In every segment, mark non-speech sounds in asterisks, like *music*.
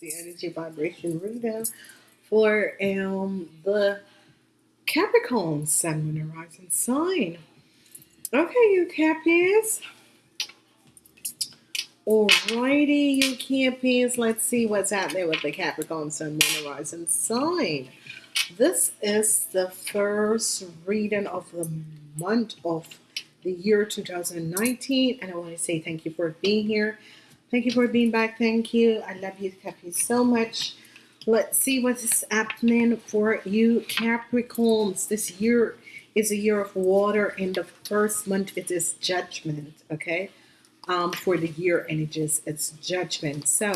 the energy vibration reading for um the Capricorn Sun, Moon, and Rising sign. Okay, you Cappies. Alrighty, you Cappies. Let's see what's happening with the Capricorn Sun, Moon, and Rising sign. This is the first reading of the month of the year 2019, and I want to say thank you for being here. Thank you for being back. Thank you. I love you, Cappies, so much. Let's see what is happening for you Capricorns. This year is a year of water. In the first month, it is judgment. Okay. Um, for the year energies, it's judgment. So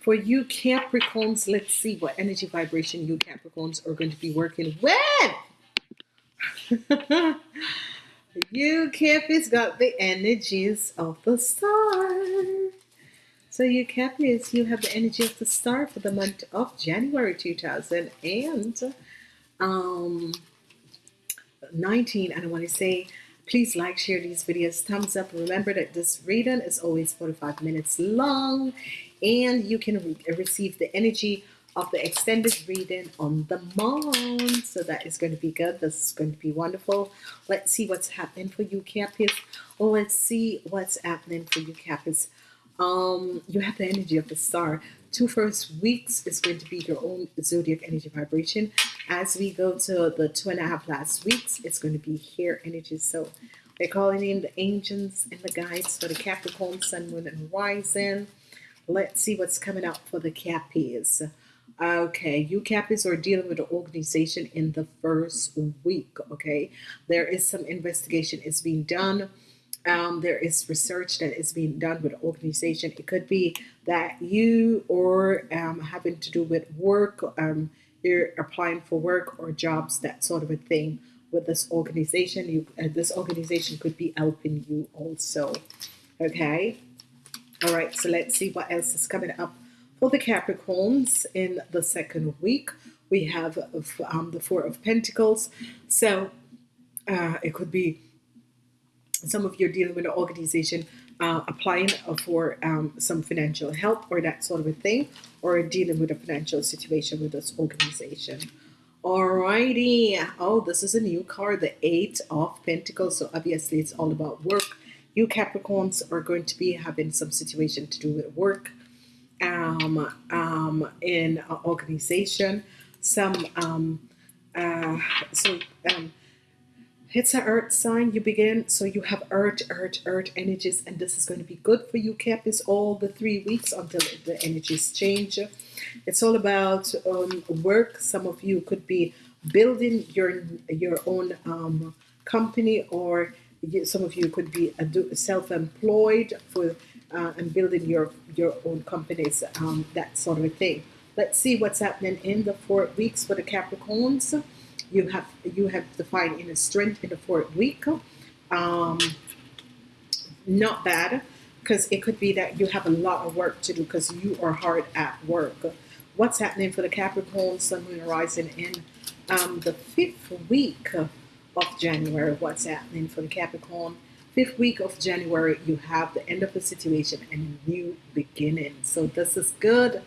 for you Capricorns, let's see what energy vibration you Capricorns are going to be working with. *laughs* you Capricorns got the energies of the star. So you Capricorns, you have the energy of the star for the month of January 2019. Um, and I want to say, please like, share these videos, thumbs up. Remember that this reading is always 45 minutes long and you can re receive the energy of the extended reading on the month. So that is going to be good. This is going to be wonderful. Let's see what's happening for you Capricorns. Oh, let's see what's happening for you Capricorns um you have the energy of the star. Two first weeks is going to be your own zodiac energy vibration. As we go to the two and a half last weeks it's going to be here energy. So we're calling in the angels and the guides for the Capricorn Sun Moon and Rising. Let's see what's coming up for the Cappies. Okay you Cappies are dealing with the organization in the first week okay? There is some investigation is being done um, there is research that is being done with organization. It could be that you or um, having to do with work, um, you're applying for work or jobs, that sort of a thing with this organization. You, uh, this organization could be helping you also. Okay. All right. So let's see what else is coming up for the Capricorns in the second week. We have um, the Four of Pentacles. So uh, it could be some of you are dealing with an organization uh, applying for um, some financial help or that sort of a thing or dealing with a financial situation with this organization. Alrighty. Oh this is a new card the eight of Pentacles. So obviously it's all about work. You Capricorns are going to be having some situation to do with work um, um, in an organization. Some um, uh, so um, it's an earth sign you begin so you have earth earth earth energies and this is going to be good for you Cappies all the three weeks until the energies change. It's all about um, work. Some of you could be building your your own um, company or some of you could be self-employed for uh, and building your your own companies um, that sort of thing. Let's see what's happening in the four weeks for the Capricorns you have you have defined inner strength in the fourth week um, not bad because it could be that you have a lot of work to do because you are hard at work. What's happening for the Capricorn Sun Moon rising in um, the fifth week of January? What's happening for the Capricorn? Fifth week of January you have the end of the situation and a new beginning. So this is good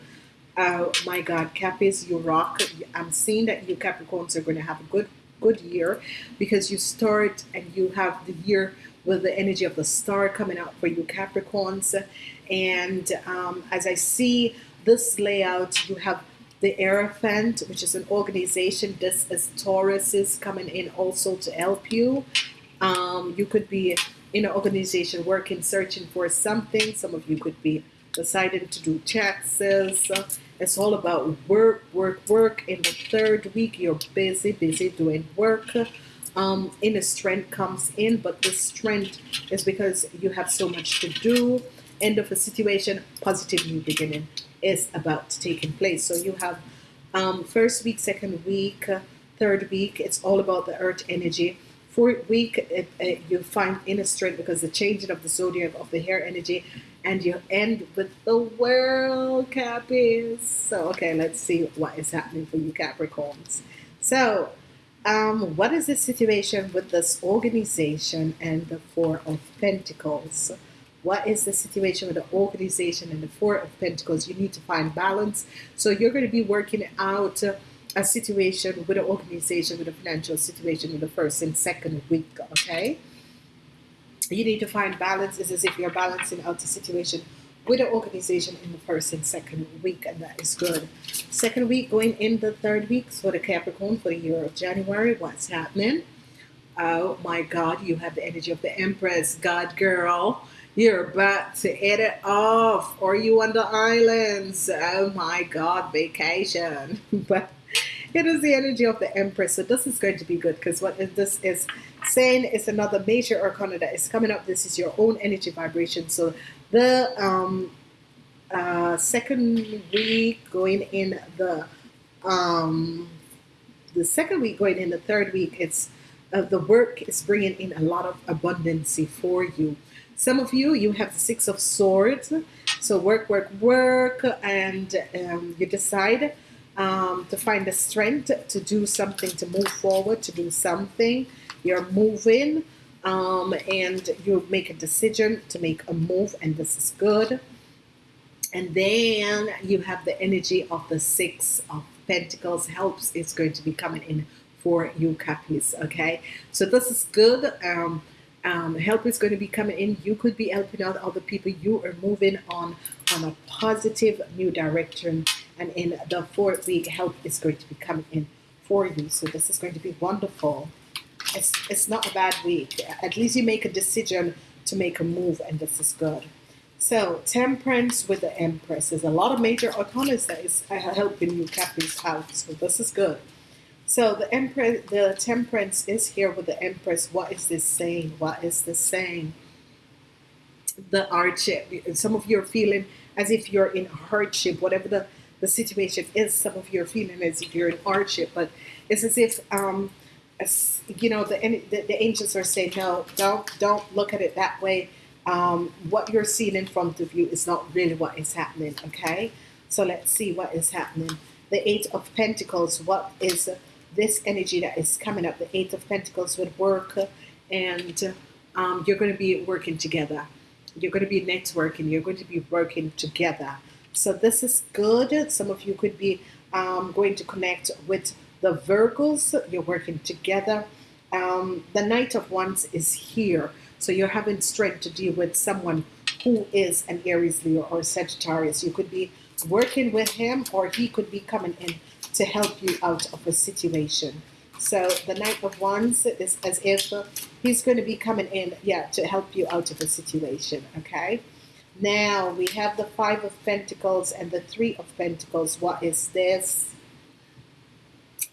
Oh my God, Cappies, you rock. I'm seeing that you Capricorns are going to have a good good year because you start and you have the year with the energy of the star coming out for you Capricorns. And um, as I see this layout you have the Hierophant which is an organization. This is Taurus is coming in also to help you. Um, you could be in an organization working searching for something. Some of you could be deciding to do taxes it's all about work, work, work. In the third week, you're busy, busy doing work. Um, inner strength comes in, but the strength is because you have so much to do. End of a situation, positive new beginning is about taking place. So you have um, first week, second week, third week. It's all about the earth energy. Fourth week, it, it, you find inner strength because the changing of the zodiac of the hair energy and you end with the world Cappies. So, okay, let's see what is happening for you Capricorns. So, um, what is the situation with this organization and the Four of Pentacles? What is the situation with the organization and the Four of Pentacles? You need to find balance. So you're going to be working out a situation with an organization, with a financial situation in the first and second week, okay? You need to find balance. It's as if you're balancing out the situation with an organization in the first and second week, and that is good. Second week going in the third week for the Capricorn for the year of January. What's happening? Oh my God, you have the energy of the Empress, God girl. You're about to hit it off. Or you on the islands. Oh my God, vacation. *laughs* but it is the energy of the Empress. So this is going to be good because what this is saying is another major arcana that is coming up. This is your own energy vibration. So the um, uh, second week going in the um, the second week going in the third week, it's uh, the work is bringing in a lot of abundancy for you. Some of you, you have the Six of Swords. So work, work, work, and um, you decide um, to find the strength to do something, to move forward, to do something. You're moving um, and you make a decision to make a move, and this is good. And then you have the energy of the Six of Pentacles helps is going to be coming in for you Cappies, okay? So this is good. Um, um, help is going to be coming in. You could be helping out other people. You are moving on on a positive new direction. And in the fourth week, help is going to be coming in for you. So this is going to be wonderful. It's, it's not a bad week. At least you make a decision to make a move, and this is good. So, temperance with the Empress. There's a lot of major arcana that is uh, helping you Cappies out. So this is good. So the Empress, the Temperance is here with the Empress. What is this saying? What is this saying? The hardship. Some of you are feeling as if you're in hardship, whatever the, the situation is. Some of you are feeling as if you're in hardship, but it's as if um, as, you know the, the, the angels are saying, no, don't don't look at it that way. Um, what you're seeing in front of you is not really what is happening. Okay, so let's see what is happening. The Eight of Pentacles. What is this energy that is coming up, the Eight of Pentacles would work, and um, you're going to be working together. You're going to be networking. You're going to be working together. So this is good. Some of you could be um, going to connect with the Virgos. You're working together. Um, the Knight of Wands is here. So you're having strength to deal with someone who is an Aries, Leo, or Sagittarius. You could be working with him or he could be coming in to help you out of a situation. So the Knight of Wands is as if he's going to be coming in, yeah, to help you out of a situation, okay? Now we have the Five of Pentacles and the Three of Pentacles. What is this?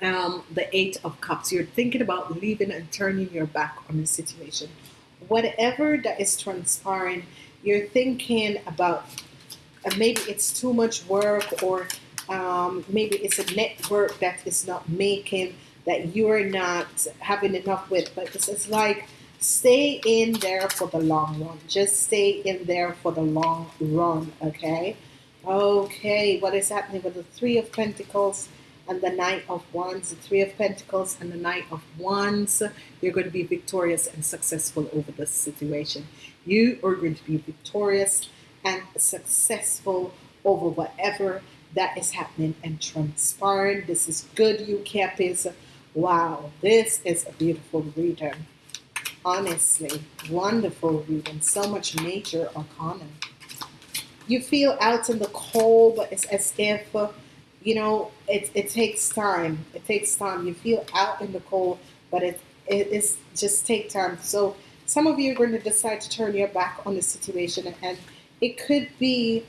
Um, the Eight of Cups. You're thinking about leaving and turning your back on the situation. Whatever that is transpiring, you're thinking about uh, maybe it's too much work or um, maybe it's a network that is not making that you're not having enough with but it's, it's like stay in there for the long run just stay in there for the long run okay okay what is happening with the three of pentacles and the Knight of Wands, the Three of Pentacles, and the Knight of Wands, you're going to be victorious and successful over this situation. You are going to be victorious and successful over whatever that is happening and transpiring. This is good, you Cappies. Wow, this is a beautiful reading. Honestly, wonderful reading. So much nature major arcana. You feel out in the cold, but it's as if, you know, it, it takes time. It takes time. You feel out in the cold, but it, it is just take time. So some of you are going to decide to turn your back on the situation and it could be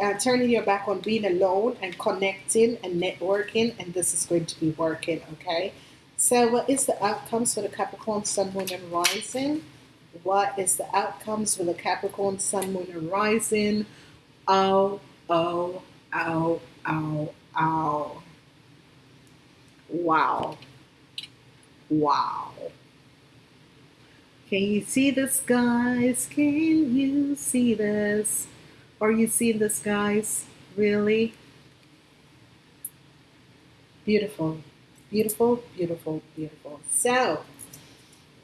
uh, turning your back on being alone and connecting and networking, and this is going to be working, okay? So what is the outcomes for the Capricorn, Sun, Moon, and Rising? What is the outcomes for the Capricorn, Sun, Moon, and Rising? Oh, oh, oh, oh, oh. Wow. Wow. Can you see this, guys? Can you see this? Are you seeing the skies? Really? Beautiful. Beautiful, beautiful, beautiful. So,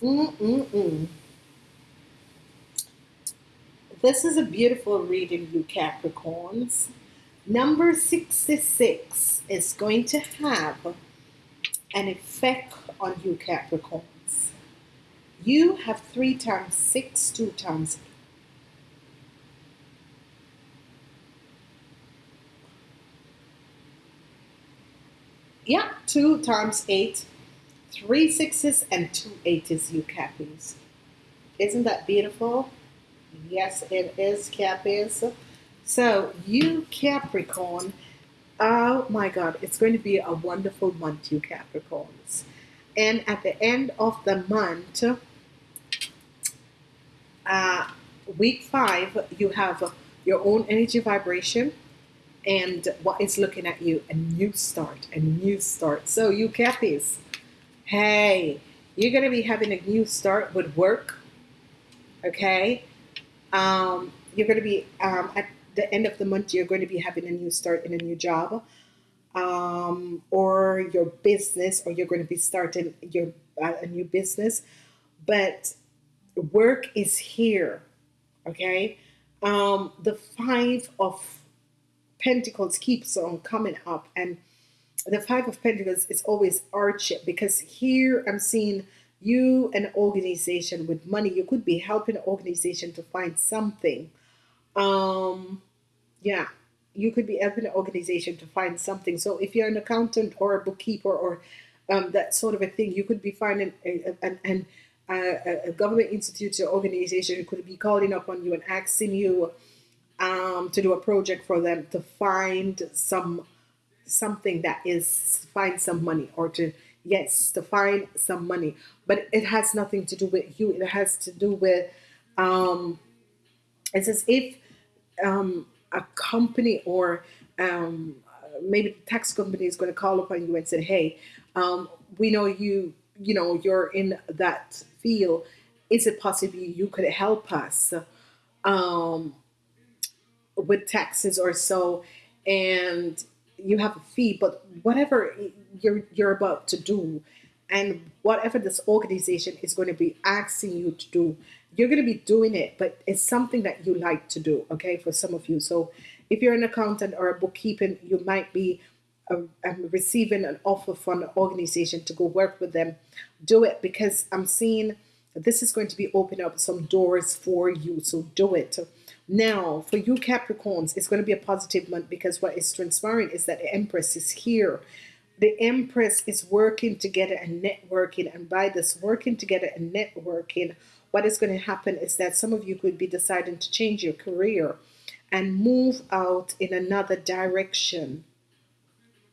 mm-mm-mm. This is a beautiful reading, you Capricorns. Number 66 is going to have an effect on you Capricorns. You have 3 times 6, 2 times Yeah, 2 times 8, three sixes and 2 eights, you Cappies. Isn't that beautiful? Yes, it is, Cappies. So, you Capricorn, oh my God, it's going to be a wonderful month, you Capricorns. And at the end of the month, uh, week five, you have your own energy vibration and what is looking at you a new start a new start. So you cappies hey you're gonna be having a new start with work okay? Um, you're gonna be um, at the end of the month you're going to be having a new start in a new job um, or your business or you're going to be starting your uh, a new business. But work is here okay? Um, the five of Pentacles keeps on coming up and the five of Pentacles is always hardship because here I'm seeing you an organization with money. You could be helping an organization to find something. Um yeah you could be helping an organization to find something. So if you're an accountant or a bookkeeper or um, that sort of a thing you could be finding an, an, a, a government institute or organization could be calling up on you and asking you um, to do a project for them to find some something that is find some money or to yes to find some money. But it has nothing to do with you. It has to do with um, it's as if um, a company or um, maybe the tax company is going to call upon you and say hey um, we know you you know you're in that field. Is it possible you could help us? Um, with taxes or so and you have a fee but whatever you're you're about to do and whatever this organization is going to be asking you to do you're going to be doing it but it's something that you like to do okay for some of you. So if you're an accountant or a bookkeeping you might be receiving an offer from an organization to go work with them. Do it because I'm seeing this is going to be opening up some doors for you so do it now, for you Capricorns, it's going to be a positive month because what is transpiring is that the Empress is here. The Empress is working together and networking. And by this working together and networking, what is going to happen is that some of you could be deciding to change your career and move out in another direction.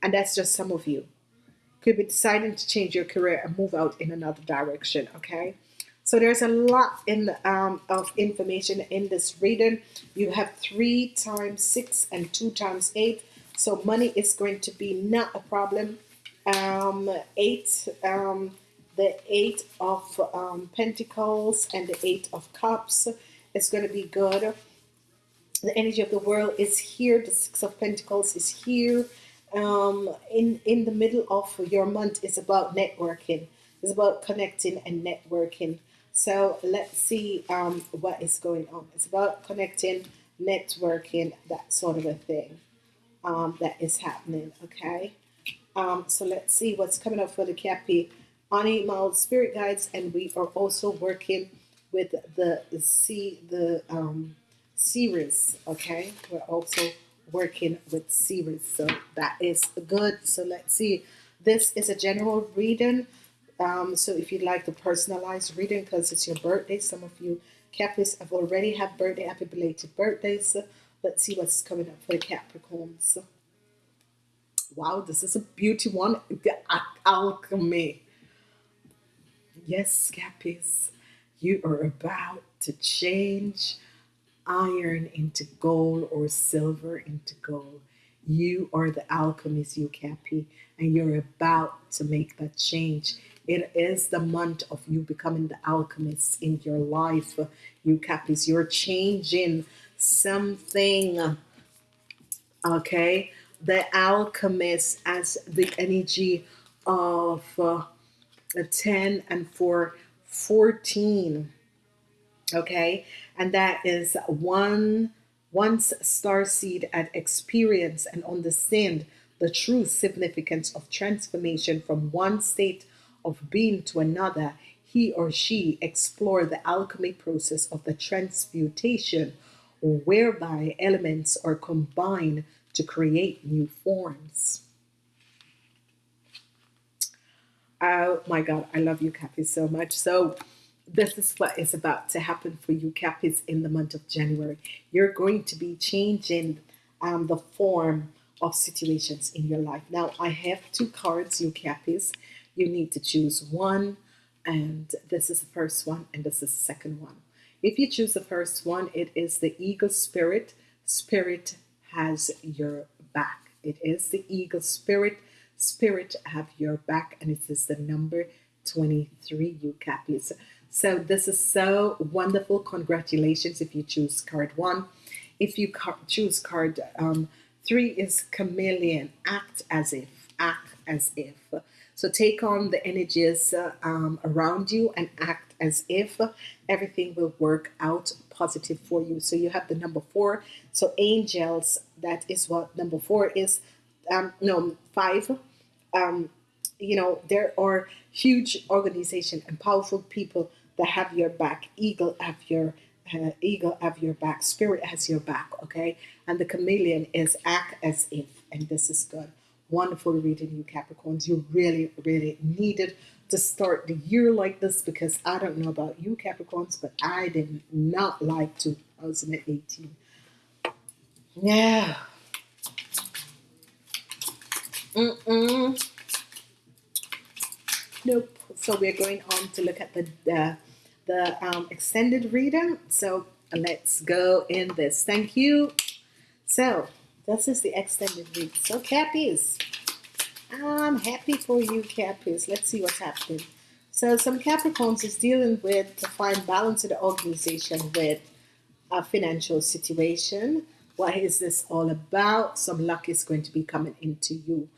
And that's just some of you. Could be deciding to change your career and move out in another direction, okay? So there's a lot in um, of information in this reading. You have three times six and two times eight. So money is going to be not a problem. Um, eight, um, the eight of um, Pentacles and the eight of Cups is going to be good. The energy of the world is here. The six of Pentacles is here. Um, in in the middle of your month is about networking. It's about connecting and networking. So let's see um, what is going on. It's about connecting, networking, that sort of a thing um, that is happening. Okay. Um, so let's see what's coming up for the Cappy Animal Spirit Guides, and we are also working with the see the um, series. Okay, we're also working with series, so that is good. So let's see. This is a general reading um, so if you'd like the personalized reading because it's your birthday, some of you Capris have already had birthday, happy belated birthdays. So let's see what's coming up for the Capricorns. Wow, this is a beauty one. The alchemy. Yes, Cappies, you are about to change iron into gold or silver into gold. You are the alchemist, you Cappy, and you're about to make that change. It is the month of you becoming the alchemist in your life, you Cappies. You're changing something. Okay, the alchemist as the energy of uh, 10 and for 14 okay and that is one once star seed had experienced and understand the true significance of transformation from one state of being to another he or she explore the alchemy process of the transmutation whereby elements are combined to create new forms oh my god i love you Kathy so much so this is what is about to happen for you, Cappies, in the month of January. You're going to be changing um, the form of situations in your life. Now, I have two cards, you Cappies. You need to choose one, and this is the first one, and this is the second one. If you choose the first one, it is the Eagle Spirit. Spirit has your back. It is the Eagle Spirit. Spirit have your back, and it is the number 23, you Cappies. So this is so wonderful. Congratulations if you choose card one. If you choose card um, three is chameleon. Act as if. Act as if. So take on the energies uh, um, around you and act as if everything will work out positive for you. So you have the number four. So angels, that is what number four is. Um, no, five. Um, you know, there are huge organization and powerful people that have your back. Eagle have your uh, eagle have your back. Spirit has your back. Okay, and the chameleon is act as if, and this is good. Wonderful reading, you Capricorns. You really, really needed to start the year like this because I don't know about you Capricorns, but I did not like 2018. Yeah. Mm-mm. Nope. So we're going on to look at the uh, the um, extended reading. So let's go in this. Thank you. So this is the extended week. So Cappies, I'm happy for you Cappies. Let's see what's happening. So some Capricorns is dealing with to find balance in the organization with a financial situation. What is this all about? Some luck is going to be coming into you.